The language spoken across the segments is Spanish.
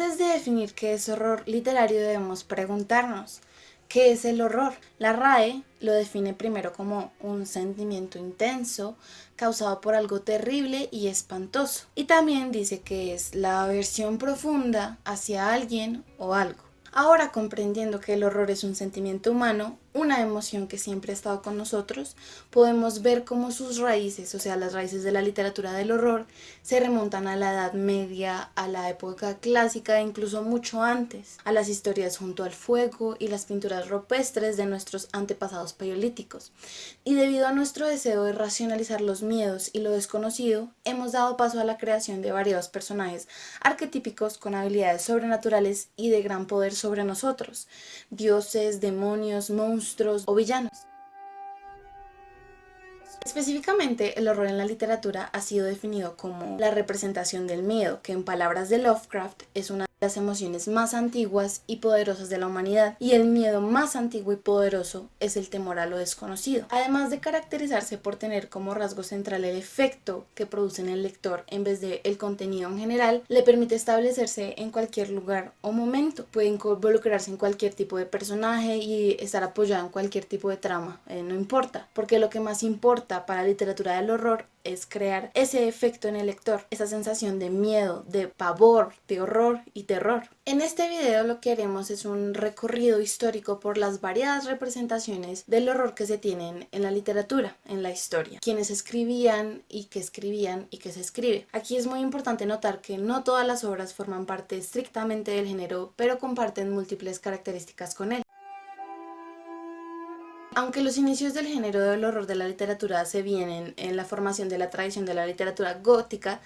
Antes de definir qué es horror literario debemos preguntarnos, ¿qué es el horror? La RAE lo define primero como un sentimiento intenso causado por algo terrible y espantoso. Y también dice que es la aversión profunda hacia alguien o algo. Ahora comprendiendo que el horror es un sentimiento humano, una emoción que siempre ha estado con nosotros, podemos ver cómo sus raíces, o sea, las raíces de la literatura del horror, se remontan a la Edad Media, a la época clásica e incluso mucho antes, a las historias junto al fuego y las pinturas rupestres de nuestros antepasados paleolíticos. Y debido a nuestro deseo de racionalizar los miedos y lo desconocido, hemos dado paso a la creación de variados personajes arquetípicos con habilidades sobrenaturales y de gran poder sobre nosotros, dioses, demonios, monstruos, monstruos o villanos. Específicamente, el horror en la literatura ha sido definido como la representación del miedo, que en palabras de Lovecraft es una las emociones más antiguas y poderosas de la humanidad y el miedo más antiguo y poderoso es el temor a lo desconocido. Además de caracterizarse por tener como rasgo central el efecto que produce en el lector en vez de el contenido en general, le permite establecerse en cualquier lugar o momento. Puede involucrarse en cualquier tipo de personaje y estar apoyado en cualquier tipo de trama, eh, no importa, porque lo que más importa para la literatura del horror es crear ese efecto en el lector, esa sensación de miedo, de pavor, de horror y terror. En este video lo que haremos es un recorrido histórico por las variadas representaciones del horror que se tienen en la literatura, en la historia, quienes escribían y que escribían y que se escribe. Aquí es muy importante notar que no todas las obras forman parte estrictamente del género, pero comparten múltiples características con él. Aunque los inicios del género del horror de la literatura se vienen en la formación de la tradición de la literatura gótica,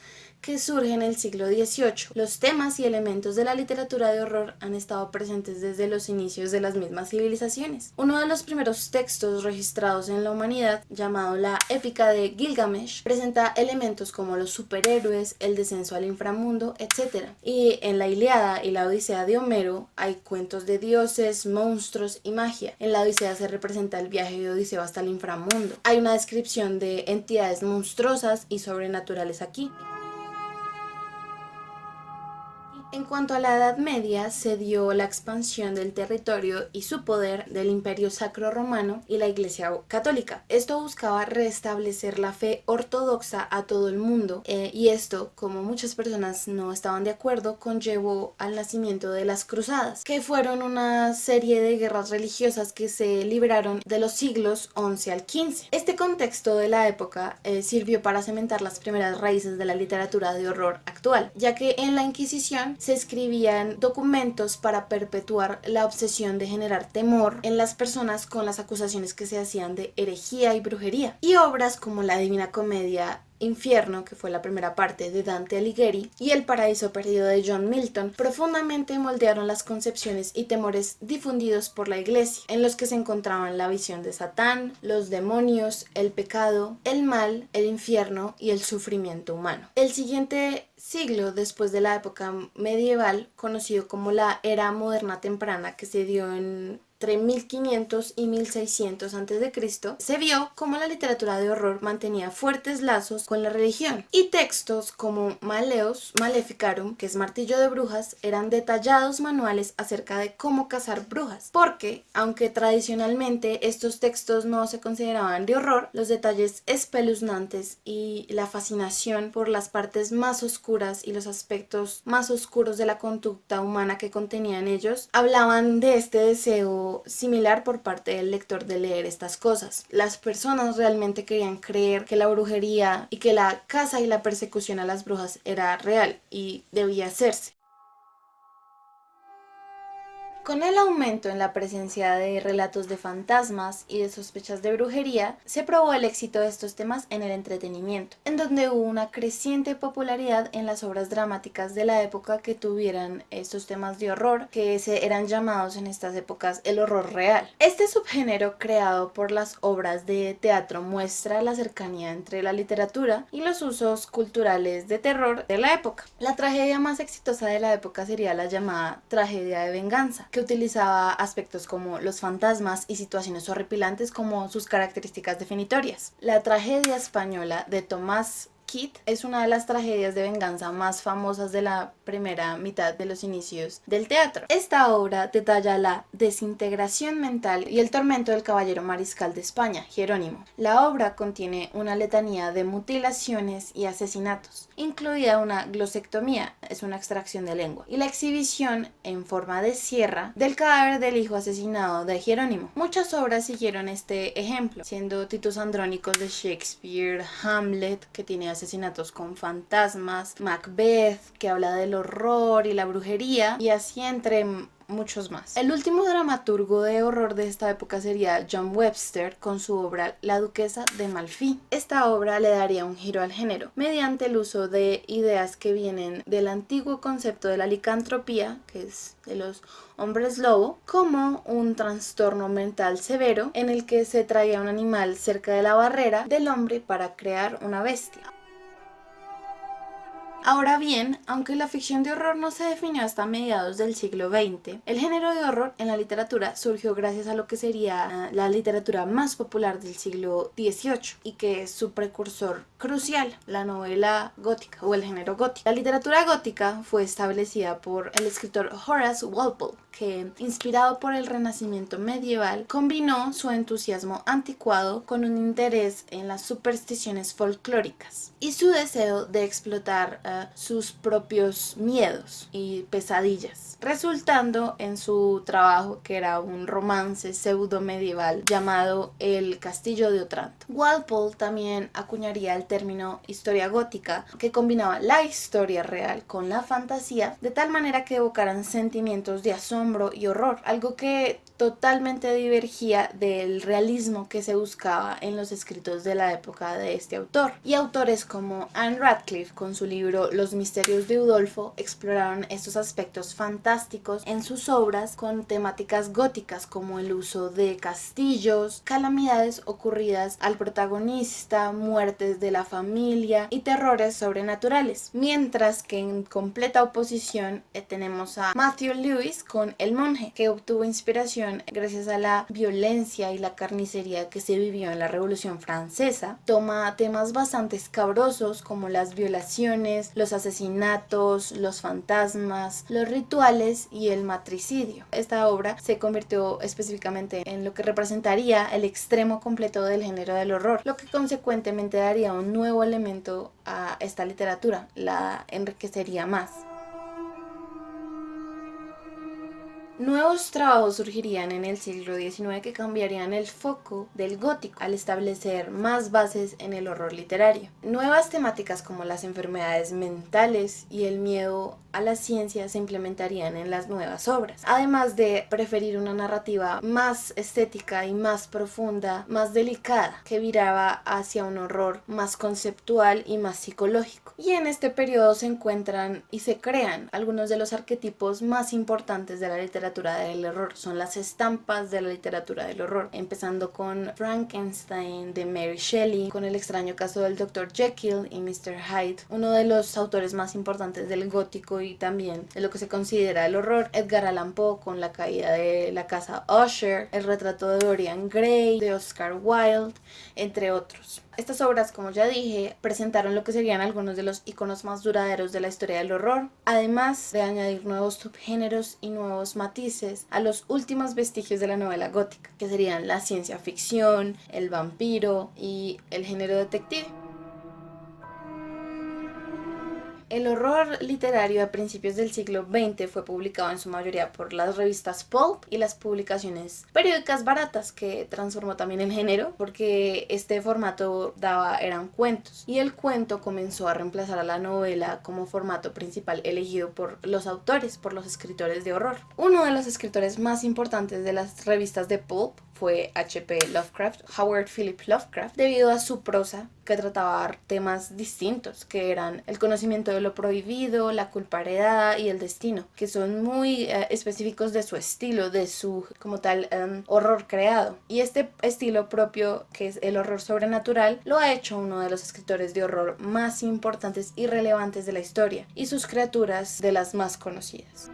que surge en el siglo XVIII. Los temas y elementos de la literatura de horror han estado presentes desde los inicios de las mismas civilizaciones. Uno de los primeros textos registrados en la humanidad, llamado la Épica de Gilgamesh, presenta elementos como los superhéroes, el descenso al inframundo, etc. Y en la Iliada y la Odisea de Homero hay cuentos de dioses, monstruos y magia. En la Odisea se representa el viaje de Odiseo hasta el inframundo. Hay una descripción de entidades monstruosas y sobrenaturales aquí. En cuanto a la Edad Media, se dio la expansión del territorio y su poder del Imperio Sacro Romano y la Iglesia Católica. Esto buscaba restablecer la fe ortodoxa a todo el mundo eh, y esto, como muchas personas no estaban de acuerdo, conllevó al nacimiento de las cruzadas, que fueron una serie de guerras religiosas que se libraron de los siglos XI al XV. Este contexto de la época eh, sirvió para cementar las primeras raíces de la literatura de horror ya que en la Inquisición se escribían documentos para perpetuar la obsesión de generar temor en las personas con las acusaciones que se hacían de herejía y brujería. Y obras como la Divina Comedia Infierno, que fue la primera parte de Dante Alighieri, y El paraíso perdido de John Milton, profundamente moldearon las concepciones y temores difundidos por la iglesia, en los que se encontraban la visión de Satán, los demonios, el pecado, el mal, el infierno y el sufrimiento humano. El siguiente siglo después de la época medieval, conocido como la era moderna temprana, que se dio en entre 1500 y 1600 a.C., se vio cómo la literatura de horror mantenía fuertes lazos con la religión, y textos como Maleos Maleficarum, que es martillo de brujas, eran detallados manuales acerca de cómo cazar brujas, porque, aunque tradicionalmente estos textos no se consideraban de horror, los detalles espeluznantes y la fascinación por las partes más oscuras y los aspectos más oscuros de la conducta humana que contenían ellos, hablaban de este deseo similar por parte del lector de leer estas cosas. Las personas realmente querían creer que la brujería y que la caza y la persecución a las brujas era real y debía hacerse. Con el aumento en la presencia de relatos de fantasmas y de sospechas de brujería, se probó el éxito de estos temas en el entretenimiento, en donde hubo una creciente popularidad en las obras dramáticas de la época que tuvieran estos temas de horror, que se eran llamados en estas épocas el horror real. Este subgénero creado por las obras de teatro muestra la cercanía entre la literatura y los usos culturales de terror de la época. La tragedia más exitosa de la época sería la llamada tragedia de venganza, que utilizaba aspectos como los fantasmas y situaciones horripilantes como sus características definitorias. La tragedia española de Tomás Kid es una de las tragedias de venganza más famosas de la primera mitad de los inicios del teatro. Esta obra detalla la desintegración mental y el tormento del caballero mariscal de España, Jerónimo. La obra contiene una letanía de mutilaciones y asesinatos, incluida una glosectomía, es una extracción de lengua, y la exhibición en forma de sierra del cadáver del hijo asesinado de Jerónimo. Muchas obras siguieron este ejemplo, siendo Titus Andrónicos de Shakespeare, Hamlet, que tiene asesinatos con fantasmas, Macbeth, que habla del horror y la brujería, y así entre muchos más. El último dramaturgo de horror de esta época sería John Webster con su obra La Duquesa de Malfi. Esta obra le daría un giro al género mediante el uso de ideas que vienen del antiguo concepto de la licantropía, que es de los hombres lobo, como un trastorno mental severo en el que se traía un animal cerca de la barrera del hombre para crear una bestia. Ahora bien, aunque la ficción de horror no se definió hasta mediados del siglo XX, el género de horror en la literatura surgió gracias a lo que sería la literatura más popular del siglo XVIII y que es su precursor crucial, la novela gótica o el género gótico. La literatura gótica fue establecida por el escritor Horace Walpole, que, inspirado por el renacimiento medieval, combinó su entusiasmo anticuado con un interés en las supersticiones folclóricas y su deseo de explotar eh, sus propios miedos y pesadillas, resultando en su trabajo que era un romance pseudo medieval llamado El Castillo de Otranto. Walpole también acuñaría el término historia gótica que combinaba la historia real con la fantasía de tal manera que evocaran sentimientos de asombro y horror, algo que totalmente divergía del realismo que se buscaba en los escritos de la época de este autor. Y autores como Anne Radcliffe con su libro Los misterios de Udolfo exploraron estos aspectos fantásticos en sus obras con temáticas góticas como el uso de castillos, calamidades ocurridas al protagonista, muertes de la familia y terrores sobrenaturales. Mientras que en completa oposición eh, tenemos a Matthew Lewis con el monje, que obtuvo inspiración gracias a la violencia y la carnicería que se vivió en la Revolución Francesa. Toma temas bastante escabrosos como las violaciones, los asesinatos, los fantasmas, los rituales y el matricidio. Esta obra se convirtió específicamente en lo que representaría el extremo completo del género del horror, lo que consecuentemente daría un nuevo elemento a esta literatura, la enriquecería más. Nuevos trabajos surgirían en el siglo XIX que cambiarían el foco del gótico al establecer más bases en el horror literario. Nuevas temáticas como las enfermedades mentales y el miedo a la ciencia se implementarían en las nuevas obras, además de preferir una narrativa más estética y más profunda, más delicada, que viraba hacia un horror más conceptual y más psicológico. Y en este periodo se encuentran y se crean algunos de los arquetipos más importantes de la literatura del horror, son las estampas de la literatura del horror, empezando con Frankenstein de Mary Shelley, con el extraño caso del Dr. Jekyll y Mr. Hyde, uno de los autores más importantes del gótico y también de lo que se considera el horror. Edgar Allan Poe con la caída de la casa Usher, el retrato de Dorian Gray, de Oscar Wilde, entre otros. Estas obras, como ya dije, presentaron lo que serían algunos de los iconos más duraderos de la historia del horror, además de añadir nuevos subgéneros y nuevos matices a los últimos vestigios de la novela gótica, que serían la ciencia ficción, el vampiro y el género detective. El horror literario a principios del siglo XX fue publicado en su mayoría por las revistas pulp y las publicaciones periódicas baratas que transformó también el género porque este formato daba eran cuentos y el cuento comenzó a reemplazar a la novela como formato principal elegido por los autores, por los escritores de horror. Uno de los escritores más importantes de las revistas de pulp fue H.P. Lovecraft, Howard Philip Lovecraft, debido a su prosa que trataba temas distintos, que eran el conocimiento de lo prohibido, la culpa y el destino, que son muy eh, específicos de su estilo, de su como tal em, horror creado. Y este estilo propio, que es el horror sobrenatural, lo ha hecho uno de los escritores de horror más importantes y relevantes de la historia, y sus criaturas de las más conocidas.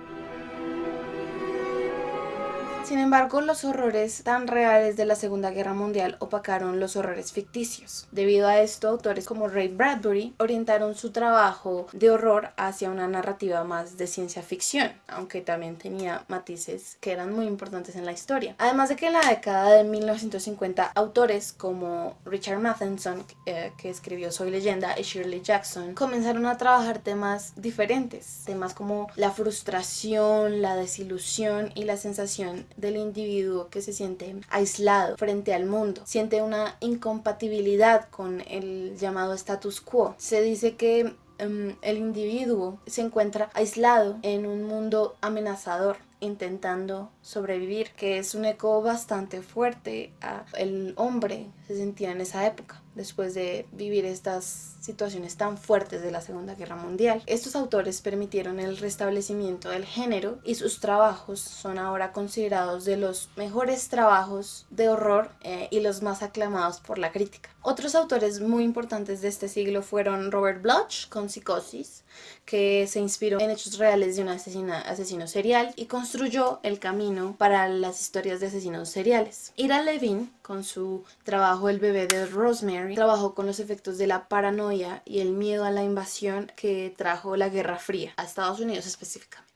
Sin embargo, los horrores tan reales de la Segunda Guerra Mundial opacaron los horrores ficticios. Debido a esto, autores como Ray Bradbury orientaron su trabajo de horror hacia una narrativa más de ciencia ficción, aunque también tenía matices que eran muy importantes en la historia. Además de que en la década de 1950, autores como Richard Matheson, eh, que escribió Soy leyenda, y Shirley Jackson, comenzaron a trabajar temas diferentes, temas como la frustración, la desilusión y la sensación del individuo que se siente aislado frente al mundo, siente una incompatibilidad con el llamado status quo. Se dice que em, el individuo se encuentra aislado en un mundo amenazador intentando sobrevivir, que es un eco bastante fuerte a el hombre se sentía en esa época después de vivir estas situaciones tan fuertes de la Segunda Guerra Mundial. Estos autores permitieron el restablecimiento del género y sus trabajos son ahora considerados de los mejores trabajos de horror eh, y los más aclamados por la crítica. Otros autores muy importantes de este siglo fueron Robert Bloch con Psicosis, que se inspiró en hechos reales de un asesino serial y construyó el camino para las historias de asesinos seriales. Ira Levin, con su trabajo El bebé de Rosemary, trabajó con los efectos de la paranoia y el miedo a la invasión que trajo la Guerra Fría, a Estados Unidos específicamente.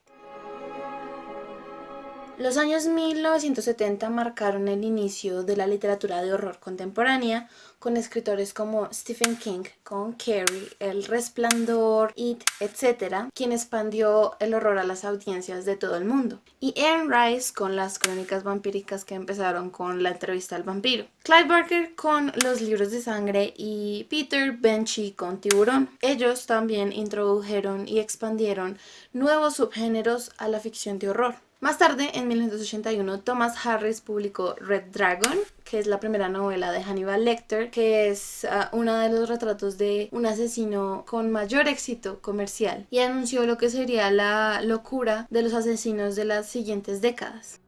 Los años 1970 marcaron el inicio de la literatura de horror contemporánea, con escritores como Stephen King, con Carrie, El Resplandor, It, etc., quien expandió el horror a las audiencias de todo el mundo. Y Anne Rice con las crónicas vampíricas que empezaron con la entrevista al vampiro. Clive Barker con los libros de sangre y Peter Benchy con Tiburón. Ellos también introdujeron y expandieron nuevos subgéneros a la ficción de horror. Más tarde, en 1981, Thomas Harris publicó Red Dragon, que es la primera novela de Hannibal Lecter, que es uh, uno de los retratos de un asesino con mayor éxito comercial, y anunció lo que sería la locura de los asesinos de las siguientes décadas.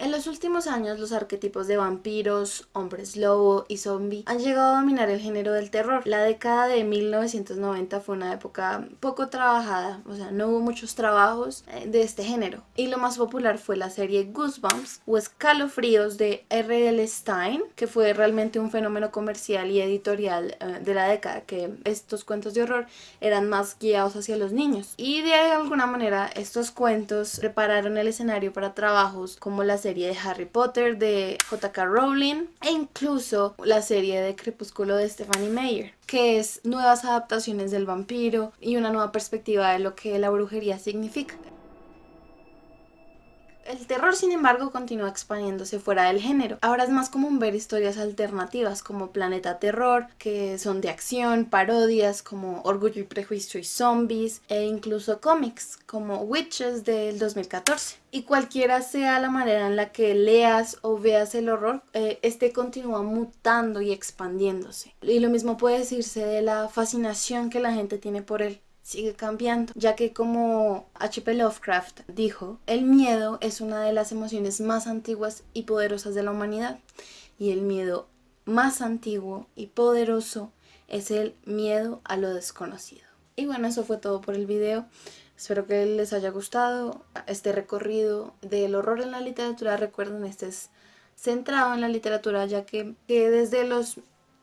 En los últimos años los arquetipos de vampiros, hombres lobo y zombie han llegado a dominar el género del terror. La década de 1990 fue una época poco trabajada, o sea, no hubo muchos trabajos eh, de este género. Y lo más popular fue la serie Goosebumps o Escalofríos de R.L. Stein, que fue realmente un fenómeno comercial y editorial eh, de la década, que estos cuentos de horror eran más guiados hacia los niños. Y de alguna manera estos cuentos prepararon el escenario para trabajos como la serie serie de Harry Potter de J.K. Rowling e incluso la serie de Crepúsculo de Stephanie Meyer, que es nuevas adaptaciones del vampiro y una nueva perspectiva de lo que la brujería significa. El terror, sin embargo, continúa expandiéndose fuera del género. Ahora es más común ver historias alternativas como Planeta Terror, que son de acción, parodias como Orgullo y Prejuicio y Zombies, e incluso cómics como Witches del 2014. Y cualquiera sea la manera en la que leas o veas el horror, eh, este continúa mutando y expandiéndose. Y lo mismo puede decirse de la fascinación que la gente tiene por él sigue cambiando, ya que como H.P. Lovecraft dijo, el miedo es una de las emociones más antiguas y poderosas de la humanidad, y el miedo más antiguo y poderoso es el miedo a lo desconocido. Y bueno, eso fue todo por el video. Espero que les haya gustado este recorrido del horror en la literatura. Recuerden, este es centrado en la literatura, ya que, que desde los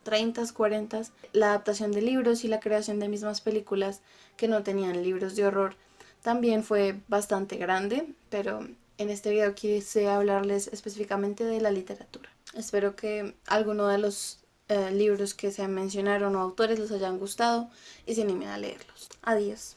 30, 40, la adaptación de libros y la creación de mismas películas que no tenían libros de horror también fue bastante grande, pero en este video quise hablarles específicamente de la literatura. Espero que alguno de los eh, libros que se mencionaron o autores les hayan gustado y se animen a leerlos. Adiós.